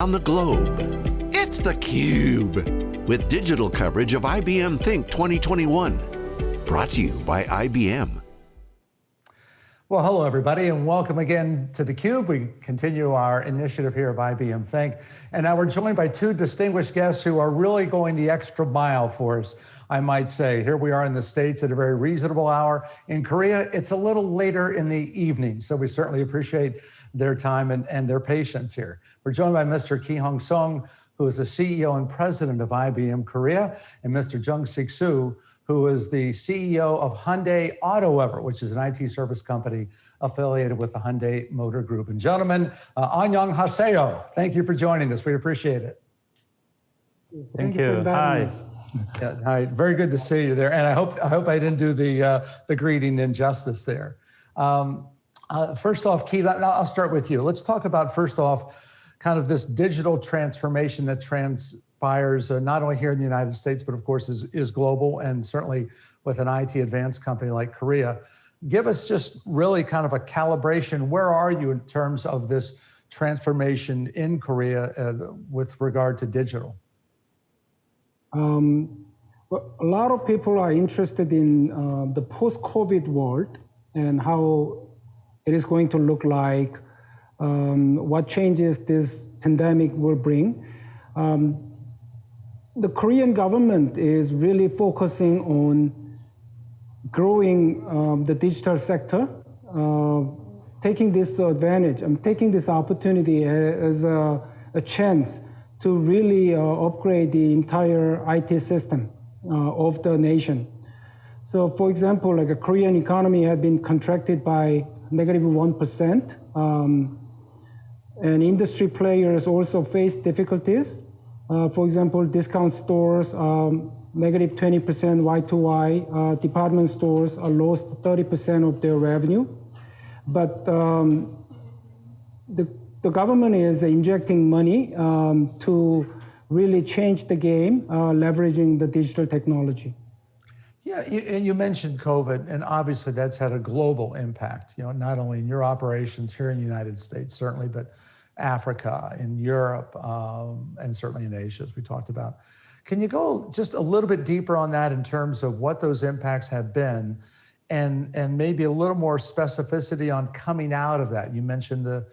on the globe. It's theCUBE, with digital coverage of IBM Think 2021. Brought to you by IBM. Well, hello everybody, and welcome again to theCUBE. We continue our initiative here of IBM Think, and now we're joined by two distinguished guests who are really going the extra mile for us, I might say. Here we are in the States at a very reasonable hour. In Korea, it's a little later in the evening, so we certainly appreciate their time and, and their patience here. We're joined by Mr. Ki Hong Song, who is the CEO and president of IBM Korea, and Mr. Jung Sik Seo, who is the CEO of Hyundai AutoEver, which is an IT service company affiliated with the Hyundai Motor Group. And gentlemen, uh, Annyeong Haseyo, thank you for joining us. We appreciate it. Thank, thank you. Hi. Yeah, hi. Very good to see you there. And I hope I hope I didn't do the uh, the greeting injustice there. Um, uh, first off, Keith, I'll start with you. Let's talk about first off, kind of this digital transformation that transpires uh, not only here in the United States, but of course is, is global and certainly with an IT advanced company like Korea. Give us just really kind of a calibration. Where are you in terms of this transformation in Korea uh, with regard to digital? Um, well, a lot of people are interested in uh, the post-COVID world and how it is going to look like, um, what changes this pandemic will bring. Um, the Korean government is really focusing on growing um, the digital sector, uh, taking this advantage, I'm taking this opportunity as a, a chance to really uh, upgrade the entire IT system uh, of the nation. So for example, like a Korean economy had been contracted by negative 1. Um, and industry players also face difficulties. Uh, for example, discount stores, um, negative 20% Y2Y, uh, department stores are lost 30% of their revenue. But um, the, the government is injecting money um, to really change the game, uh, leveraging the digital technology. Yeah, you, you, mentioned COVID, and obviously that's had a global impact, you know, not only in your operations here in the United States, certainly, but Africa, in Europe, um, and certainly in Asia, as we talked about. Can you go just a little bit deeper on that in terms of what those impacts have been and, and maybe a little more specificity on coming out of that? You mentioned the,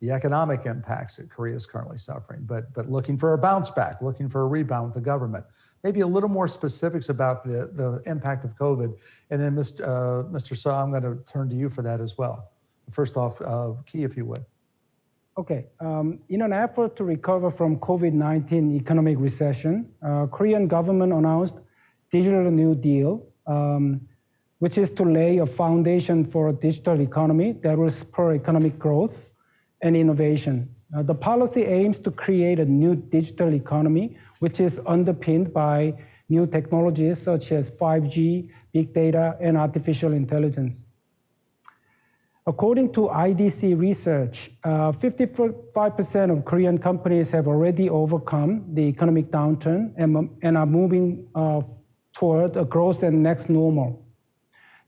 the economic impacts that Korea is currently suffering, but, but looking for a bounce back, looking for a rebound with the government maybe a little more specifics about the, the impact of COVID. And then Mr. Uh, Mr. Sa, I'm going to turn to you for that as well. First off, uh, Key, if you would. Okay, um, in an effort to recover from COVID-19 economic recession, uh, Korean government announced Digital New Deal, um, which is to lay a foundation for a digital economy that will spur economic growth and innovation. Uh, the policy aims to create a new digital economy which is underpinned by new technologies such as 5G, big data, and artificial intelligence. According to IDC research, 55% uh, of Korean companies have already overcome the economic downturn and, and are moving uh, toward a growth and next normal.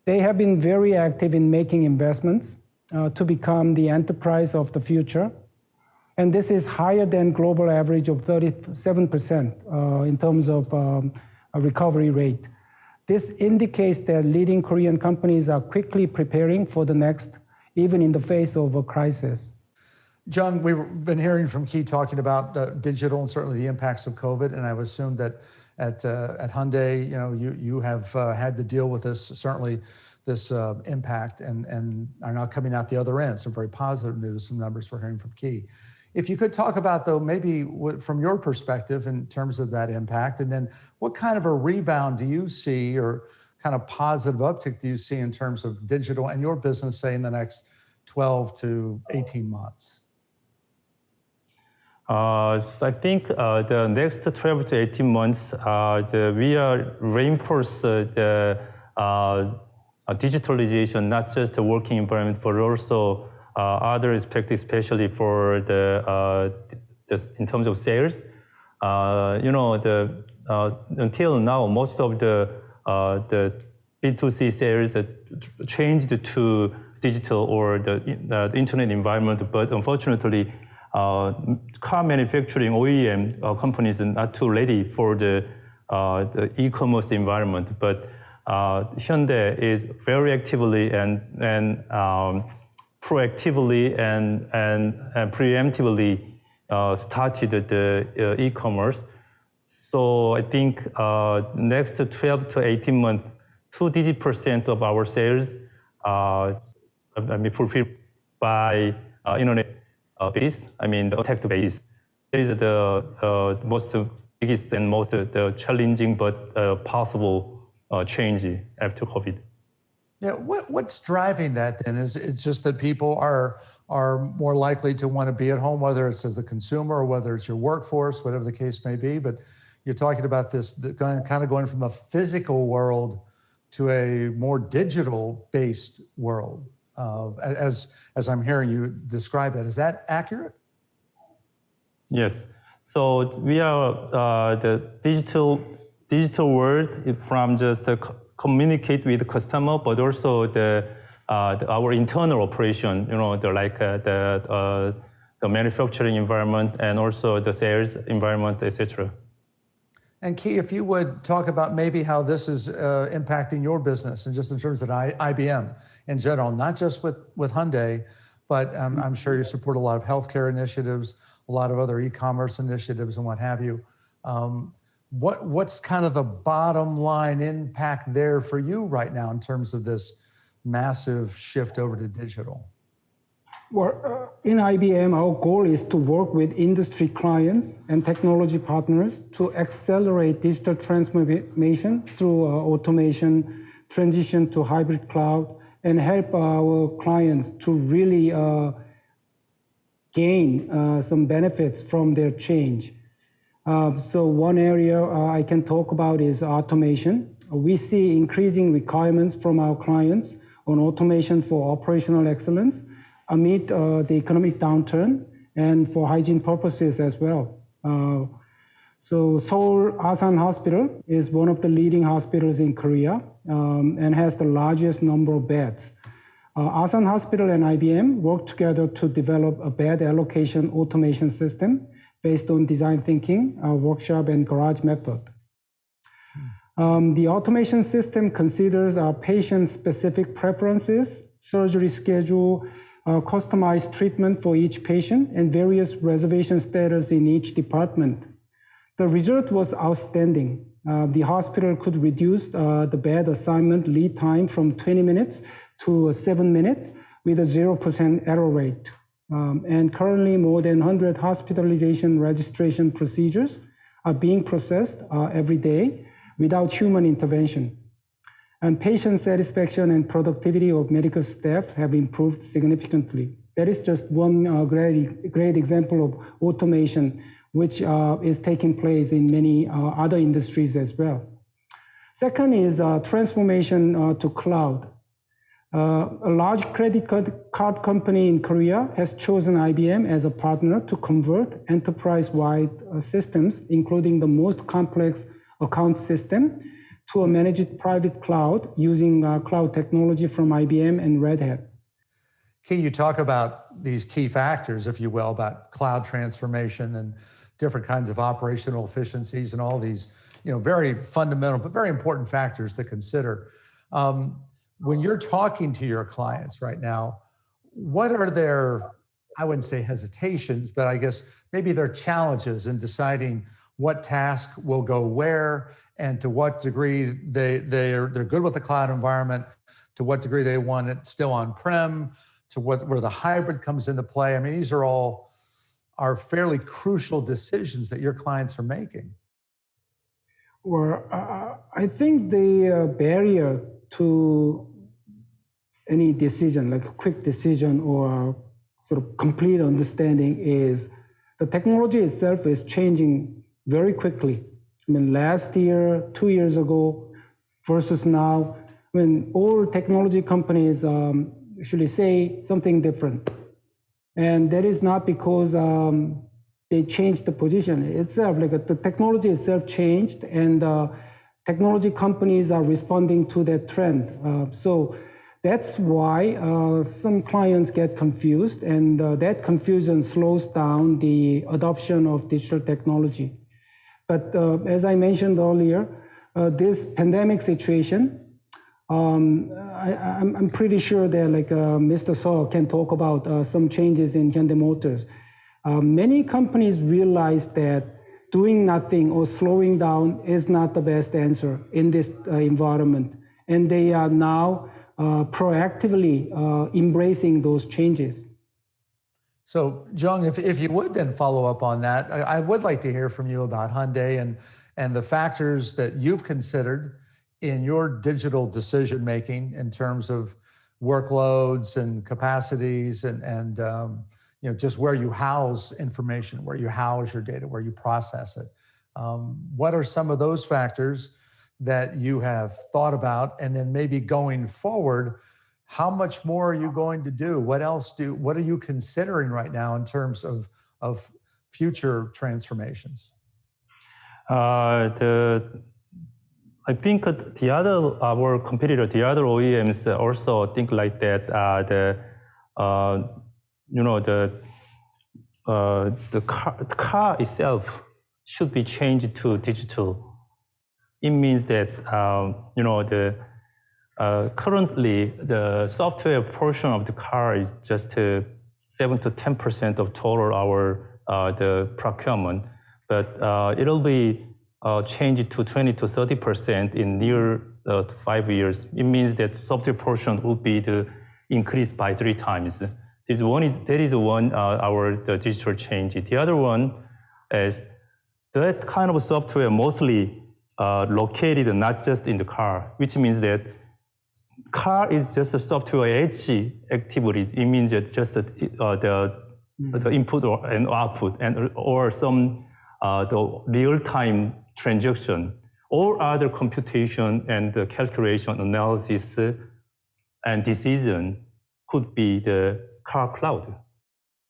They have been very active in making investments uh, to become the enterprise of the future and this is higher than global average of 37% uh, in terms of um, a recovery rate. This indicates that leading Korean companies are quickly preparing for the next, even in the face of a crisis. John, we've been hearing from Key talking about uh, digital and certainly the impacts of COVID, and I would assume that at uh, at Hyundai, you know, you you have uh, had to deal with this certainly this uh, impact and and are now coming out the other end. Some very positive news, some numbers we're hearing from Key. If you could talk about though, maybe from your perspective in terms of that impact, and then what kind of a rebound do you see or kind of positive uptick do you see in terms of digital and your business, say in the next 12 to 18 months? Uh, so I think uh, the next 12 to 18 months, uh, the, we are reinforce uh, the uh, digitalization, not just the working environment, but also uh, other aspect, especially for the, uh, in terms of sales, you know, the until now, most of the the B2C sales changed to digital or the, the internet environment, but unfortunately, uh, car manufacturing OEM uh, companies are not too ready for the, uh, the e-commerce environment, but uh, Hyundai is very actively and, and um, proactively and, and, and preemptively uh, started the uh, e-commerce. So I think next 12 to 18 months, two-digit percent of our sales I mean, fulfilled by internet uh, base, I mean the attack base, is the uh, most biggest and most uh, the challenging but uh, possible uh, change after COVID. Yeah, what, what's driving that then? Is it's just that people are are more likely to want to be at home, whether it's as a consumer or whether it's your workforce, whatever the case may be. But you're talking about this kind of going from a physical world to a more digital based world uh, as, as I'm hearing you describe it. Is that accurate? Yes. So we are uh, the digital digital world from just uh, communicate with the customer, but also the, uh, the, our internal operation. You know, the like uh, the uh, the manufacturing environment and also the sales environment, etc. And Key, if you would talk about maybe how this is uh, impacting your business and just in terms of I, IBM in general, not just with, with Hyundai, but um, I'm sure you support a lot of healthcare initiatives, a lot of other e-commerce initiatives and what have you. Um, what, what's kind of the bottom line impact there for you right now in terms of this massive shift over to digital? Uh, in IBM, our goal is to work with industry clients and technology partners to accelerate digital transformation through uh, automation, transition to hybrid cloud, and help our clients to really uh, gain uh, some benefits from their change. Uh, so one area uh, I can talk about is automation. We see increasing requirements from our clients on automation for operational excellence amid uh, the economic downturn and for hygiene purposes as well. Uh, so Seoul Asan Hospital is one of the leading hospitals in Korea um, and has the largest number of beds. Uh, Asan Hospital and IBM work together to develop a bed allocation automation system based on design thinking, uh, workshop, and garage method. Um, the automation system considers our patient-specific preferences, surgery schedule, uh, customized treatment for each patient and various reservation status in each department. The result was outstanding. Uh, the hospital could reduce uh, the bed assignment lead time from 20 minutes to seven minutes with a 0% error rate. Um, and currently more than 100 hospitalization registration procedures are being processed uh, every day without human intervention and patient satisfaction and productivity of medical staff have improved significantly. That is just one uh, great, great example of automation, which uh, is taking place in many uh, other industries as well. Second is uh, transformation uh, to cloud. Uh, a large credit card company in Korea has chosen IBM as a partner to convert enterprise-wide systems, including the most complex account system, to a managed private cloud using uh, cloud technology from IBM and Red Hat. Can you talk about these key factors, if you will, about cloud transformation and different kinds of operational efficiencies and all these, you know, very fundamental but very important factors to consider. Um, when you're talking to your clients right now, what are their, I wouldn't say hesitations, but I guess maybe their challenges in deciding what task will go where and to what degree they, they're, they're good with the cloud environment, to what degree they want it still on-prem, to what, where the hybrid comes into play. I mean, these are all are fairly crucial decisions that your clients are making. Well, uh, I think the uh, barrier to any decision, like a quick decision or sort of complete understanding is the technology itself is changing very quickly. I mean, last year, two years ago versus now, I mean, all technology companies um, actually say something different. And that is not because um, they changed the position itself, like the technology itself changed and uh, technology companies are responding to that trend. Uh, so That's why uh, some clients get confused, and uh, that confusion slows down the adoption of digital technology. But uh, as I mentioned earlier, uh, this pandemic situation, um, I, am pretty sure that like uh, Mr. Saw can talk about uh, some changes in Hyundai Motors. many companies realize that doing nothing or slowing down is not the best answer in this environment, and they are now uh, proactively uh, embracing those changes. So, Jung, if, if you would then follow up on that, I, I, would like to hear from you about Hyundai and, and the factors that you've considered in your digital decision making in terms of workloads and capacities and, and um, you know, just where you house information, where you house your data, where you process it. Um, what are some of those factors that you have thought about? And then maybe going forward, how much more are you going to do? What else do, what are you considering right now in terms of, of future transformations? Uh, the, I think the other, our competitor, the other OEMs also think like that. Uh, the, uh, you know, the, uh, the, car, the car itself should be changed to digital it means that um, you know the uh, currently the software portion of the car is just uh, seven to ten percent of total our uh, the procurement, but uh, it'll be uh, changed to twenty to thirty percent in near uh, five years. It means that software portion will be the increased by three times. This one is that is one our the digital change. The other one is that kind of software mostly uh, located not just in the car, which means that car is just a software edge activity. It means that just the, uh, the, mm. the input or, and output and or some uh, the real-time transaction or other computation and the calculation analysis and decision could be the car cloud.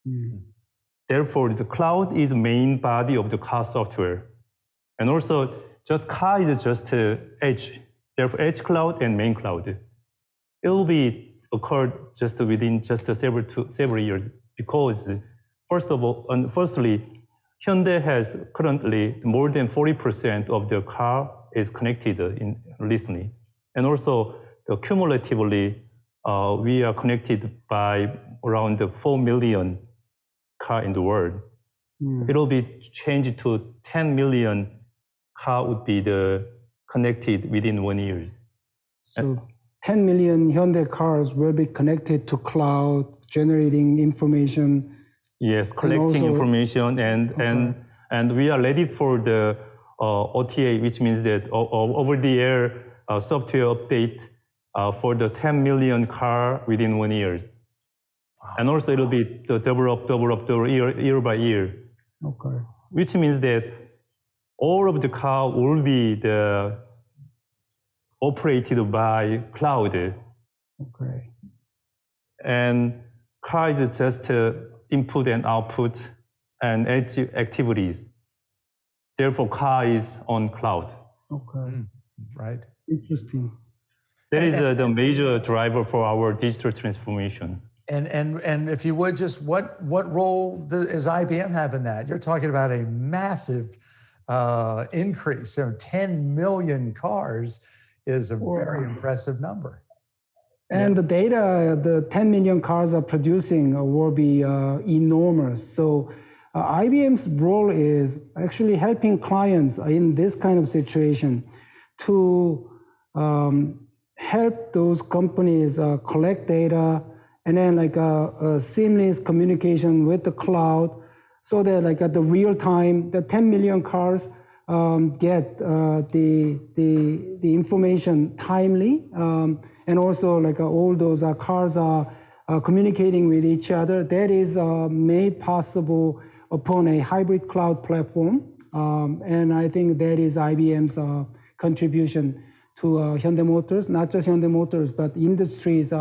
Mm. Therefore, the cloud is the main body of the car software. And also, just car is just uh, edge. Therefore, edge cloud and main cloud. It will be occurred just within just several to several years because first of all, and firstly, Hyundai has currently more than 40% of the car is connected in recently, and also cumulatively, uh, we are connected by around 4 million car in the world. Mm. It will be changed to 10 million car would be the connected within one year. So 10 million Hyundai cars will be connected to cloud, generating information. Yes, collecting also, information and okay. and and we are ready for the uh, OTA, which means that over the air uh, software update uh, for the 10 million car within one year. Wow. And also it'll be developed, developed year, year by year. Okay. Which means that all of the car will be the operated by cloud. Okay. And car is just uh, input and output and edge activities. Therefore, car is on cloud. Okay. Mm, right. Interesting. That is uh, the major driver for our digital transformation. And, and, and if you would just, what, what role does IBM have in that? You're talking about a massive uh, increase. So 10 million cars is a very impressive number. And yeah. the data the 10 million cars are producing will be uh, enormous. So uh, IBM's role is actually helping clients in this kind of situation to um, help those companies uh, collect data and then like a, uh, a seamless communication with the cloud so that like at the real time, the 10 million cars um, get uh, the, the, the information timely. Um, and also like uh, all those uh, cars are uh, communicating with each other. That is uh, made possible upon a hybrid cloud platform. Um, and I think that is IBM's uh, contribution to Hyundai Motors, not just Hyundai Motors, but industries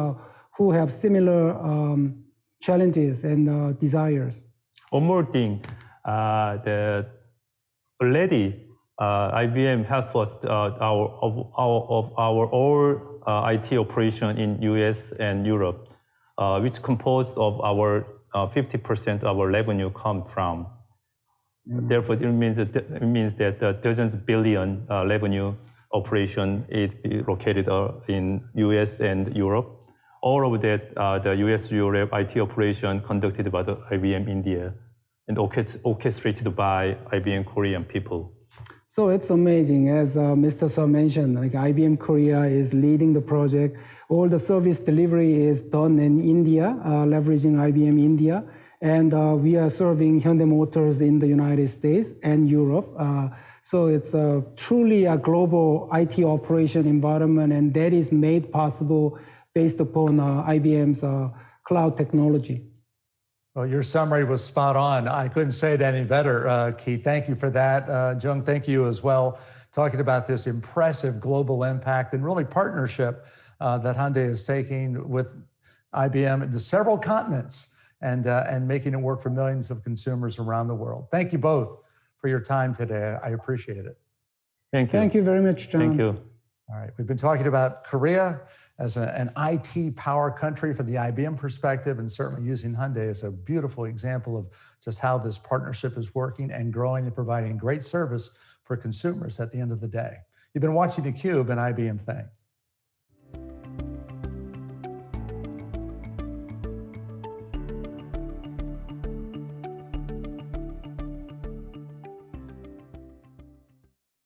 who have similar um, challenges and desires. One more thing, the already uh, IBM helped us uh, our of our of our all uh, IT operation in US and Europe, uh, which composed of our 50% of our revenue come from. Mm. Therefore, it means that, it means that dozens of billion revenue operation is located in US and Europe. All of that, the US Europe IT operation conducted by the IBM India and orchestrated by IBM Korean people. So it's amazing, as uh, Mr. Sir mentioned, like IBM Korea is leading the project. All the service delivery is done in India, uh, leveraging IBM India. And uh, we are serving Hyundai Motors in the United States and Europe. Uh, so it's a, truly a global IT operation environment, and that is made possible based upon uh, IBM's uh, cloud technology. Well, your summary was spot on. I couldn't say it any better, uh, Keith. Thank you for that. Uh, Jung, thank you as well. Talking about this impressive global impact and really partnership uh, that Hyundai is taking with IBM into several continents and, uh, and making it work for millions of consumers around the world. Thank you both for your time today. I appreciate it. Thank you. Thank you very much, John. Thank you. All right, we've been talking about Korea as a, an IT power country from the IBM perspective, and certainly using Hyundai as a beautiful example of just how this partnership is working and growing and providing great service for consumers at the end of the day. You've been watching theCUBE and IBM Think.